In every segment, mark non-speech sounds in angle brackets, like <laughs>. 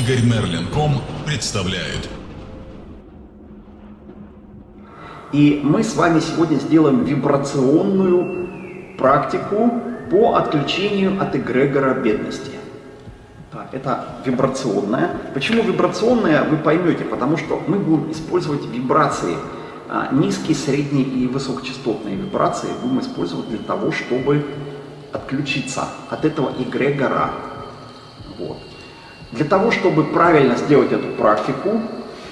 Игорь Мерлин.ком представляет. И мы с вами сегодня сделаем вибрационную практику по отключению от эгрегора бедности. Так, это вибрационная. Почему вибрационная, вы поймете, потому что мы будем использовать вибрации, а, низкие, средние и высокочастотные вибрации будем использовать для того, чтобы отключиться от этого эгрегора. Вот. Для того, чтобы правильно сделать эту практику,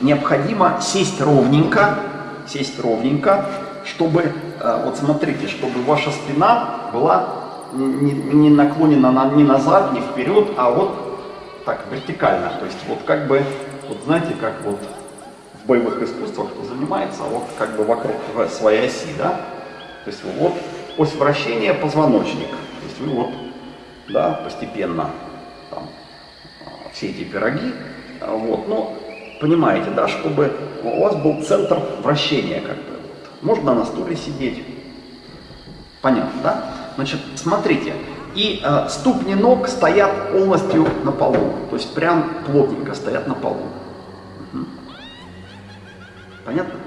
необходимо сесть ровненько, сесть ровненько, чтобы, э, вот смотрите, чтобы ваша спина была не, не наклонена на, не назад, не вперед, а вот так, вертикально. То есть вот как бы, вот знаете, как вот в боевых искусствах кто занимается, вот как бы вокруг своей оси, да? То есть вот ось вращения позвоночник. То есть вы вот, да, постепенно все эти пироги, вот, но понимаете, да, чтобы у вас был центр вращения как бы. Можно на стуле сидеть. Понятно, да? Значит, смотрите, и э, ступни ног стоят полностью на полу, то есть прям плотненько стоят на полу. Угу. Понятно?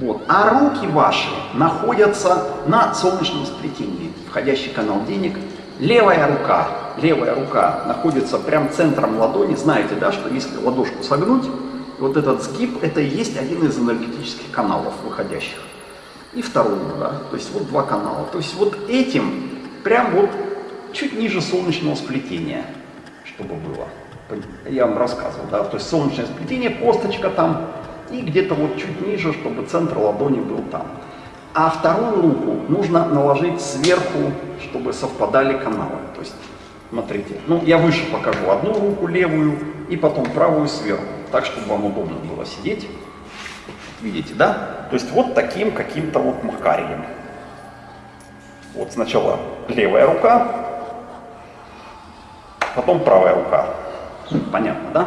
Вот. А руки ваши находятся на солнечном сплетении, входящий канал денег. Левая рука, левая рука находится прям центром ладони. Знаете, да, что если ладошку согнуть, вот этот сгиб, это и есть один из энергетических каналов выходящих. И второй, да, то есть вот два канала. То есть вот этим, прям вот чуть ниже солнечного сплетения, чтобы было. Я вам рассказывал, да, то есть солнечное сплетение, косточка там, и где-то вот чуть ниже, чтобы центр ладони был там. А вторую руку нужно наложить сверху, чтобы совпадали каналы. То есть, смотрите, ну я выше покажу одну руку левую и потом правую сверху, так, чтобы вам удобно было сидеть. Видите, да? То есть вот таким каким-то вот макарием. Вот сначала левая рука, потом правая рука. Понятно, да?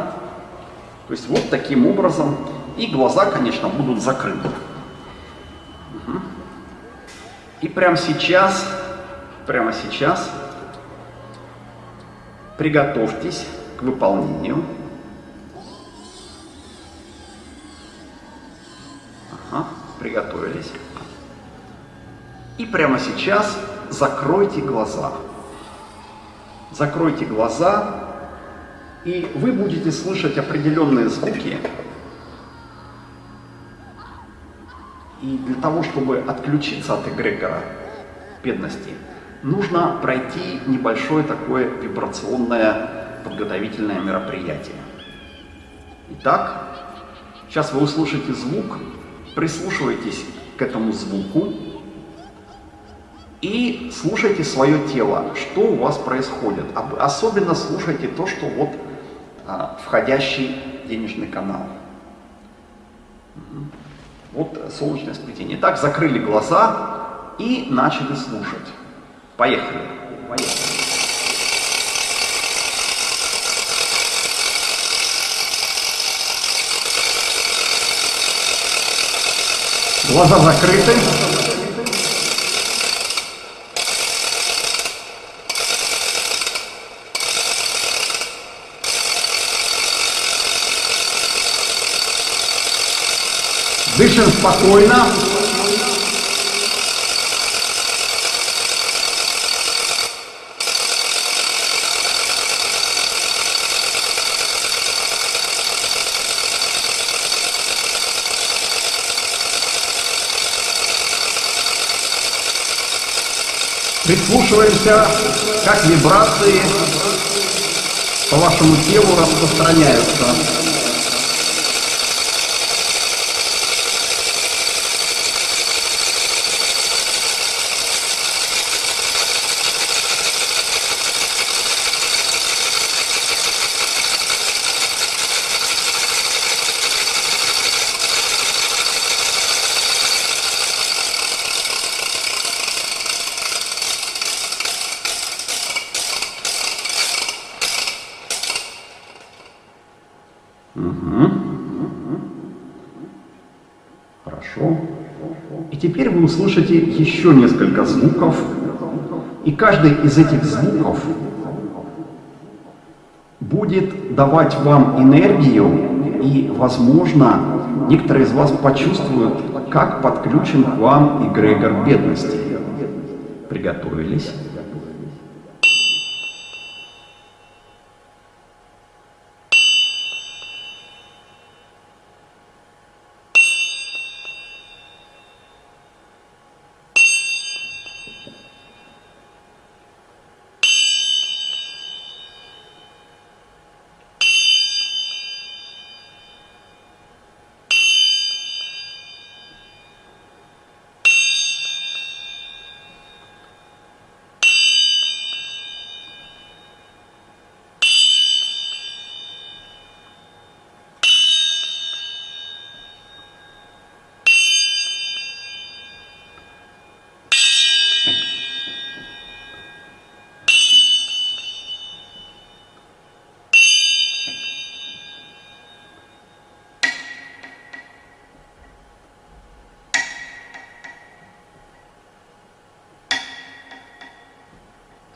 То есть вот таким образом. И глаза, конечно, будут закрыты. Угу. И прямо сейчас, прямо сейчас приготовьтесь к выполнению. Ага, приготовились. И прямо сейчас закройте глаза. Закройте глаза, и вы будете слышать определенные звуки. И для того, чтобы отключиться от эгрегора бедности, нужно пройти небольшое такое вибрационное подготовительное мероприятие. Итак, сейчас вы услышите звук, прислушивайтесь к этому звуку, и слушайте свое тело, что у вас происходит. Особенно слушайте то, что вот а, входящий денежный канал. Вот солнечное сплетение. Так, закрыли глаза и начали слушать. Поехали. Поехали. Глаза закрыты. Дышим спокойно. Прислушиваемся, как вибрации по вашему телу распространяются. Хорошо. И теперь услышите еще несколько звуков, и каждый из этих звуков будет давать вам энергию, и, возможно, некоторые из вас почувствуют, как подключен к вам эгрегор бедности. Приготовились?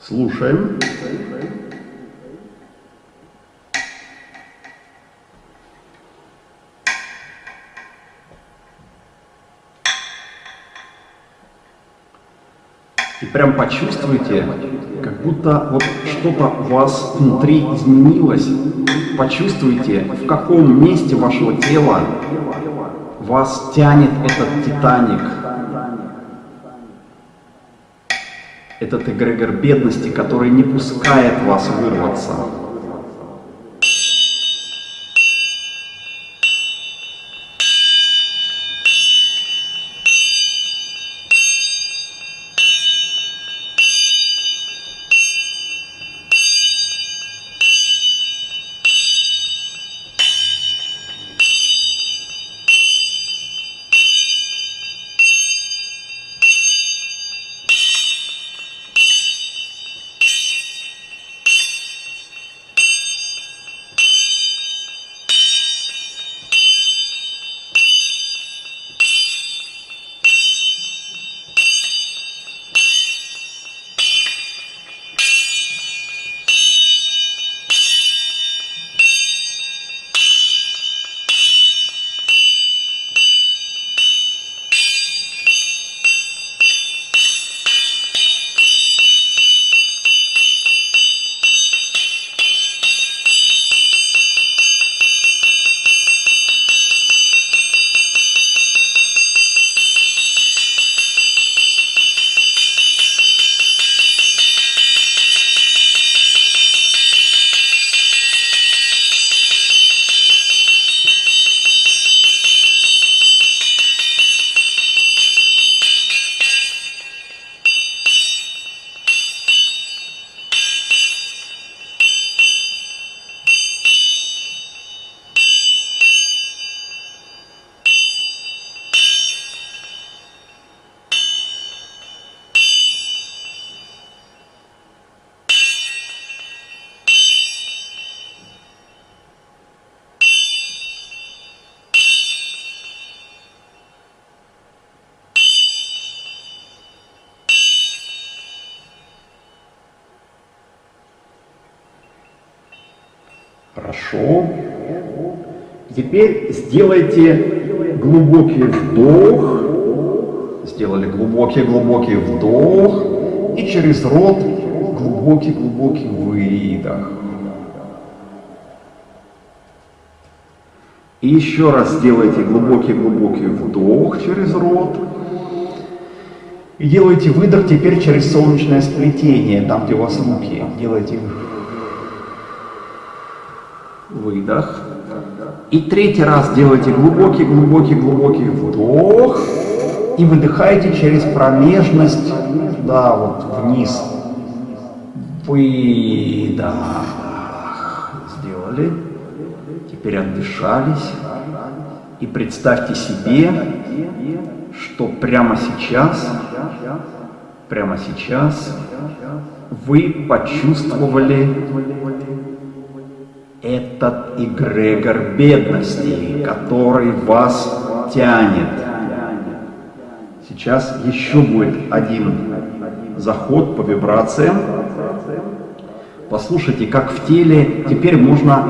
Слушаем. И прям почувствуйте, как будто вот что-то у вас внутри изменилось. Почувствуйте, в каком месте вашего тела вас тянет этот Титаник. Этот эгрегор бедности, который не пускает вас вырваться. Хорошо. Теперь сделайте глубокий вдох. Сделали глубокий-глубокий вдох. И через рот глубокий-глубокий выдох. И еще раз сделайте глубокий-глубокий вдох через рот. И делайте выдох теперь через солнечное сплетение, там, где у вас руки. Делайте выдох. И третий раз делайте глубокий-глубокий-глубокий вдох. И выдыхайте через промежность, да, вот вниз. Выдох. Сделали. Теперь отдышались. И представьте себе, что прямо сейчас, прямо сейчас вы почувствовали этот эгрегор бедности, который вас тянет. Сейчас еще будет один заход по вибрациям. Послушайте, как в теле теперь можно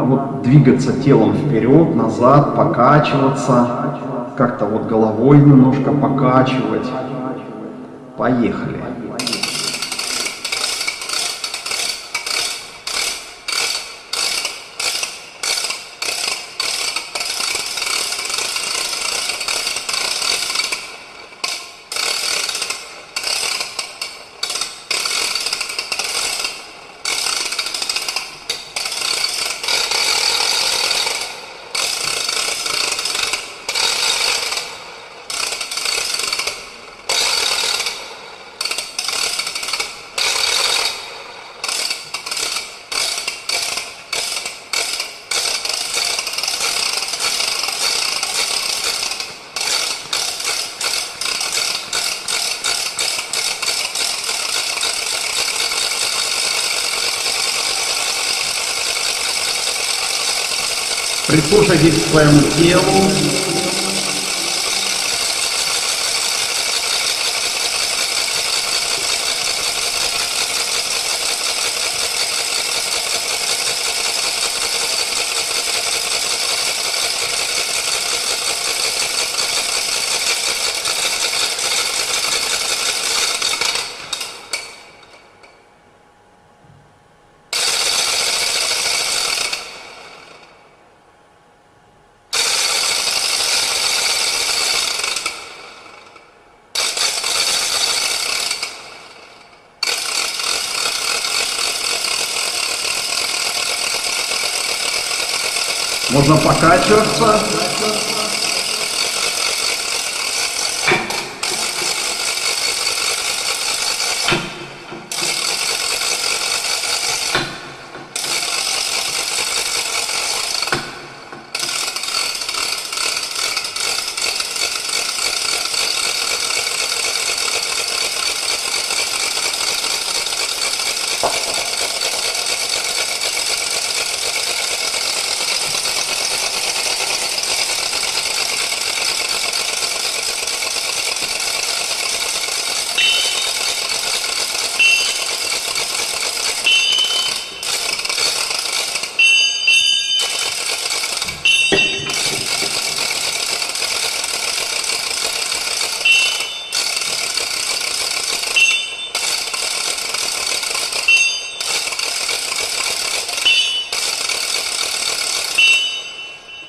вот двигаться телом вперед, назад, покачиваться, как-то вот головой немножко покачивать. Поехали. Прислушайтесь к своему телу. Можно покачиваться.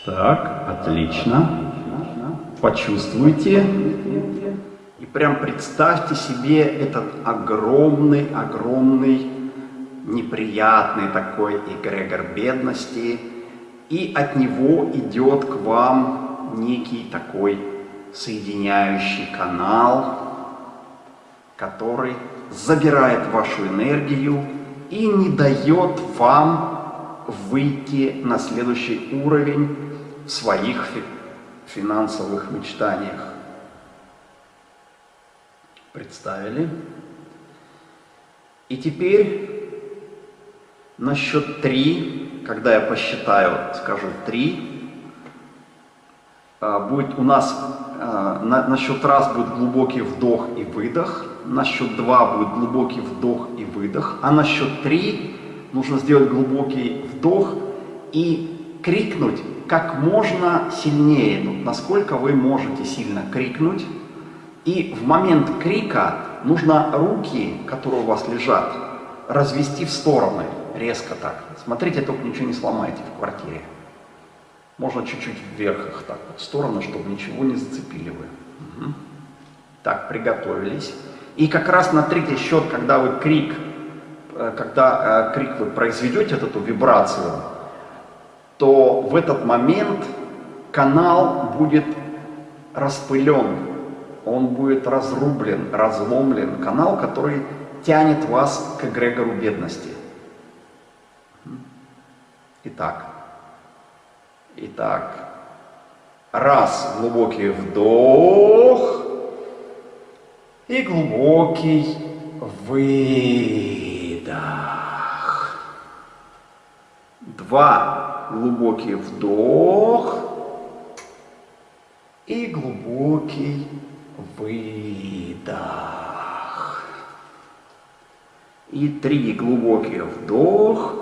Так, отлично. Почувствуйте. И прям представьте себе этот огромный, огромный, неприятный такой эгрегор бедности. И от него идет к вам некий такой соединяющий канал, который забирает вашу энергию и не дает вам выйти на следующий уровень своих финансовых мечтаниях. Представили? И теперь на счет три, когда я посчитаю, скажу три, а, будет у нас а, на, на счет раз будет глубокий вдох и выдох, на счет два будет глубокий вдох и выдох, а на счет три нужно сделать глубокий вдох и крикнуть как можно сильнее, насколько вы можете сильно крикнуть. И в момент крика нужно руки, которые у вас лежат, развести в стороны, резко так. Смотрите, только ничего не сломайте в квартире. Можно чуть-чуть вверх их так, в сторону, чтобы ничего не зацепили вы. Угу. Так, приготовились. И как раз на третий счет, когда вы крик, э, когда э, крик вы произведете, эту вибрацию, то в этот момент канал будет распылен, он будет разрублен, разломлен. Канал, который тянет вас к эгрегору бедности. Итак, итак, раз глубокий вдох и глубокий выдох. Два глубокий вдох и глубокий выдох. И три глубокие вдох.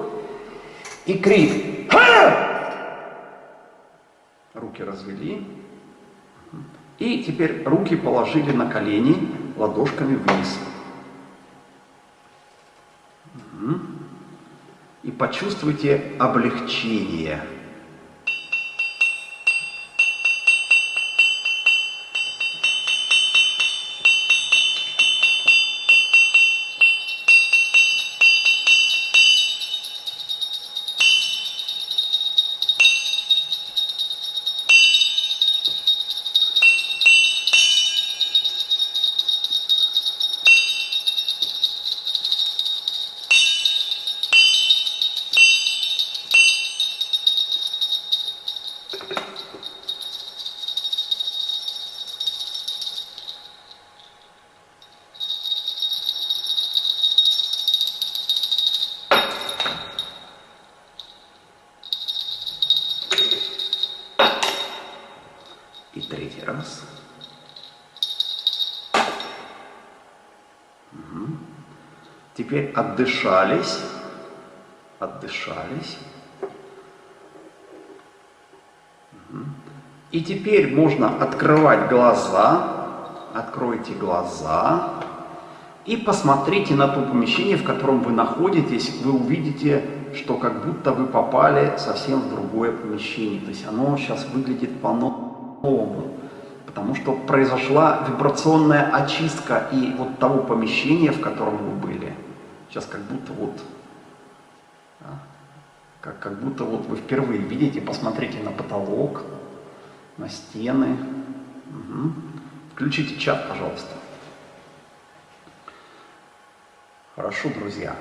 И крик. Руки развели. И теперь руки положили на колени ладошками вниз. И почувствуйте облегчение. Теперь отдышались. Отдышались. И теперь можно открывать глаза. Откройте глаза. И посмотрите на то помещение, в котором вы находитесь. Вы увидите, что как будто вы попали совсем в другое помещение. То есть оно сейчас выглядит по-новому, потому что произошла вибрационная очистка и вот того помещения, в котором вы были. Сейчас как будто вот, как, как будто вот вы впервые видите, посмотрите на потолок, на стены. Угу. Включите чат, пожалуйста. Хорошо, друзья.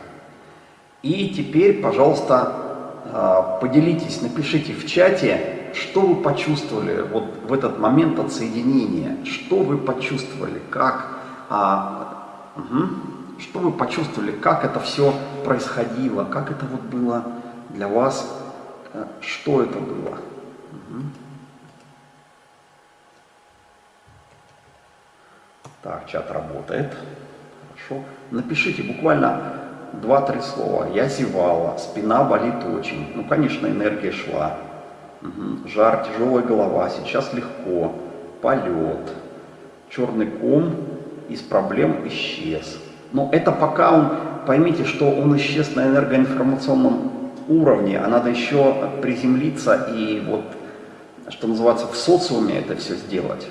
И теперь, пожалуйста, а, поделитесь, напишите в чате, что вы почувствовали вот в этот момент отсоединения? Что вы почувствовали? Как, а, угу, что вы почувствовали? Как это все происходило? Как это вот было для вас? Э, что это было? Угу. Так, чат работает. Хорошо. Напишите буквально два-три слова. Я зевала, спина болит очень. Ну, конечно, энергия шла. Угу. Жар, тяжелая голова, сейчас легко, полет, черный ком из проблем исчез. Но это пока он, поймите, что он исчез на энергоинформационном уровне, а надо еще приземлиться и вот, что называется, в социуме это все сделать.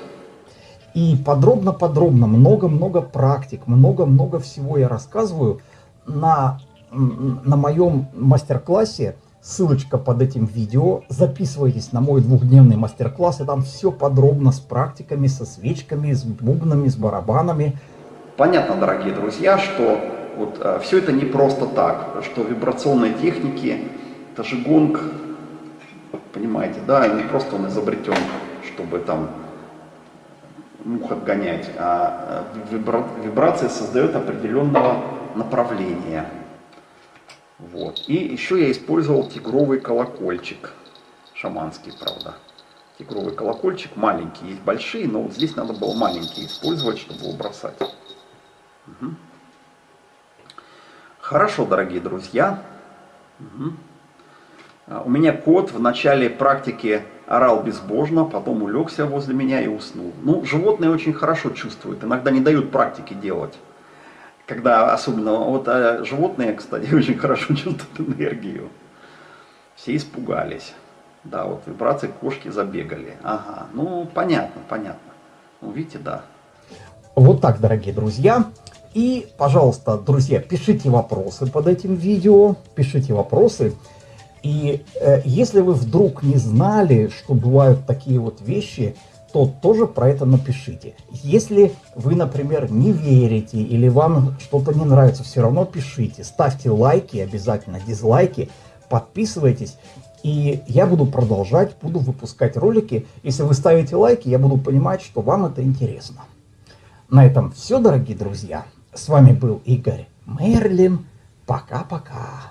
И подробно-подробно, много-много практик, много-много всего я рассказываю на, на моем мастер-классе Ссылочка под этим видео. Записывайтесь на мой двухдневный мастер-класс, и там все подробно с практиками, со свечками, с бубнами, с барабанами. Понятно, дорогие друзья, что вот э, все это не просто так, что вибрационные техники, это же гонг, понимаете, да, и не просто он изобретен, чтобы там мух отгонять, а э, вибра вибрация создает определенного направления. Вот. И еще я использовал тигровый колокольчик. Шаманский, правда. Тигровый колокольчик маленький. Есть большие, но вот здесь надо было маленький использовать, чтобы его бросать. Угу. Хорошо, дорогие друзья. Угу. У меня кот в начале практики орал безбожно, потом улегся возле меня и уснул. Ну, животные очень хорошо чувствуют, иногда не дают практики делать когда особенно, вот а животные, кстати, <laughs> очень хорошо чувствуют энергию. Все испугались. Да, вот вибрации кошки забегали. Ага, ну понятно, понятно. Ну видите, да. Вот так, дорогие друзья. И, пожалуйста, друзья, пишите вопросы под этим видео, пишите вопросы. И э, если вы вдруг не знали, что бывают такие вот вещи, то тоже про это напишите. Если вы, например, не верите или вам что-то не нравится, все равно пишите. Ставьте лайки, обязательно дизлайки, подписывайтесь. И я буду продолжать, буду выпускать ролики. Если вы ставите лайки, я буду понимать, что вам это интересно. На этом все, дорогие друзья. С вами был Игорь Мерлин. Пока-пока.